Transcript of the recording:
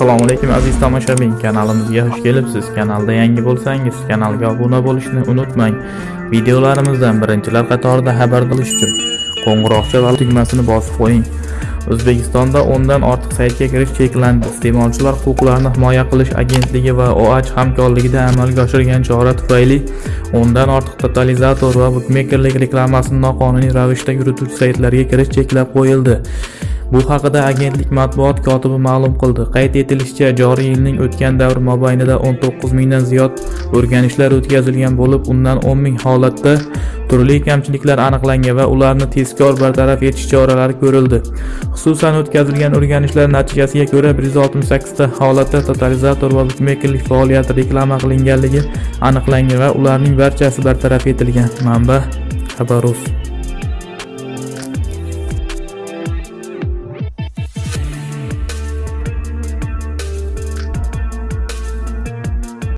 assalomu alaykum aziz tomoshabin. Kanalimizga xush kelibsiz. Kanalda yangi bo'lsangiz kanalga obuna bo'lishni unutmang. Videolarimizdan birinchilar qatorida xabar bo'lish uchun qo'ng'iroqcha va tugmasini bosib qo'ying. O'zbekistonda dan ortiq saytga kirish cheklandi. Iste'molchilar huquqlarini himoya qilish agentligi va oach hamkorligida amalga oshirilgan chora tufayli 10 dan ortiq totalizator va bukmekerlik reklamasini noqonuniy ravishda yurituvchi saytlarga kirish cheklab qo'yildi. Bu haqida agentlik matbuot kotibi ma'lum qildi. Qayd etilishicha joriy yilning o'tgan davr mobaynida 19 mingdan ziyod o'rganishlar o'tkazilgan bo'lib undan 10 ming holatda turli kamchiliklar aniqlangan va ularni tezkor bartaraf etish choralari ko'rildi. Xususan o'tkazilgan o'rganishlar natijasiga ko'ra 168 ta holatda totalizator va bukmekerlik faoliyati reklama qilinganligi aniqlangan va ularning barchasi bartaraf etilgan. Manba xabarus.